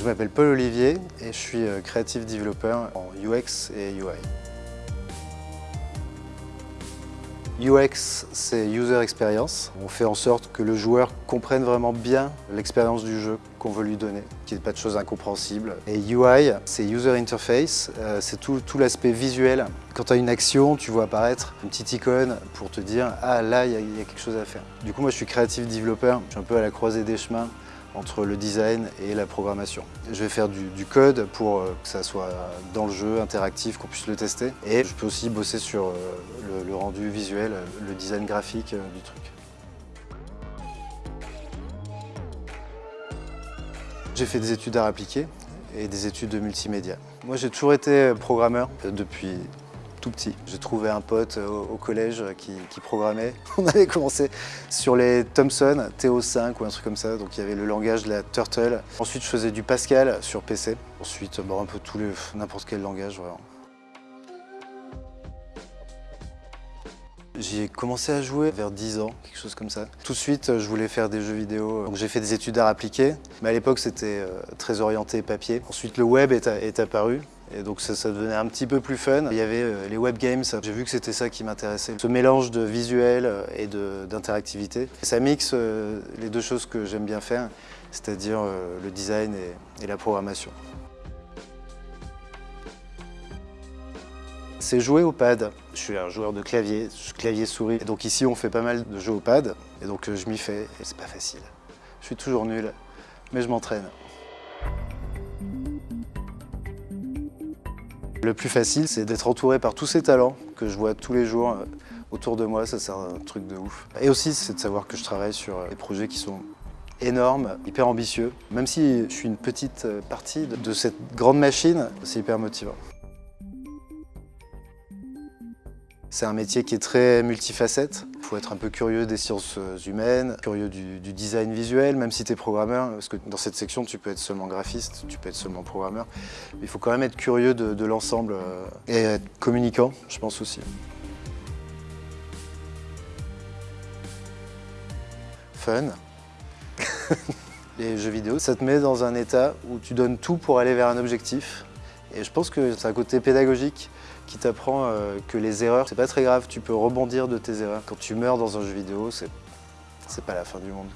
Je m'appelle Paul Olivier et je suis euh, Creative Developer en UX et UI. UX, c'est User Experience. On fait en sorte que le joueur comprenne vraiment bien l'expérience du jeu qu'on veut lui donner, qu'il n'y ait pas de choses incompréhensibles. Et UI, c'est User Interface, euh, c'est tout, l'aspect visuel. Quand tu as une action, tu vois apparaître une petite icône pour te dire « Ah, là, il y, y, a quelque chose à faire ». Du coup, moi, je suis Creative Developer, je suis un peu à la croisée des chemins entre le design et la programmation. Je vais faire du, code pour euh, que ça soit dans le jeu, interactif, qu'on puisse le tester. Et je peux aussi bosser sur euh, le, le rendu visuel, le design graphique euh, du truc. J'ai fait des études d'art appliqué et des études de multimédia. Moi j'ai toujours été programmeur depuis tout petit. J'ai trouvé un pote au, au collège qui, qui, programmait. On avait commencé sur les Thomson TO5 ou un truc comme ça, donc il y avait le langage de la Turtle. Ensuite je faisais du Pascal sur PC. Ensuite bon, un peu les n'importe quel langage vraiment. J'ai commencé à jouer vers 10 ans, quelque chose comme ça. Tout de suite, je voulais faire des jeux vidéo. Donc j'ai fait des études d'art appliqué, mais à l'époque c'était euh, très orienté papier. Ensuite le web est apparu. Et donc ça, devenait un petit peu plus fun. Il y avait euh, les web games, j'ai vu que c'était ça qui m'intéressait. Ce mélange de visuel euh, et d'interactivité. Ça mixe les deux choses que j'aime bien faire, c'est-à-dire le design et, et la programmation. C'est jouer au pad. Je suis un joueur de clavier, clavier-souris. Donc ici, on fait pas mal de jeux au pad. Et donc je m'y fais, et c'est pas facile. Je suis toujours nul, mais je m'entraîne. Le plus facile, c'est d'être entouré par tous ces talents que je vois tous les jours euh, autour de moi. Ça, c'est un truc de ouf. Et aussi, c'est de savoir que je travaille sur euh, des projets qui sont énormes, hyper ambitieux. Même si je suis une petite euh, partie de cette grande machine, c'est hyper motivant. C'est un métier qui est très multifacette. Il faut être un peu curieux des sciences humaines, curieux du, du design visuel, même si tu es programmeur, parce que dans cette section, tu peux être seulement graphiste, tu peux être seulement programmeur. Mais il faut quand même être curieux de, de l'ensemble euh, et être communicant, je pense aussi. Fun. Les jeux vidéo, ça te met dans un état où tu donnes tout pour aller vers un objectif. Et je pense que c'est un côté pédagogique qui t'apprend euh, que les erreurs, c'est pas très grave, tu peux rebondir de tes erreurs. Quand tu meurs dans un jeu vidéo, c'est pas la fin du monde.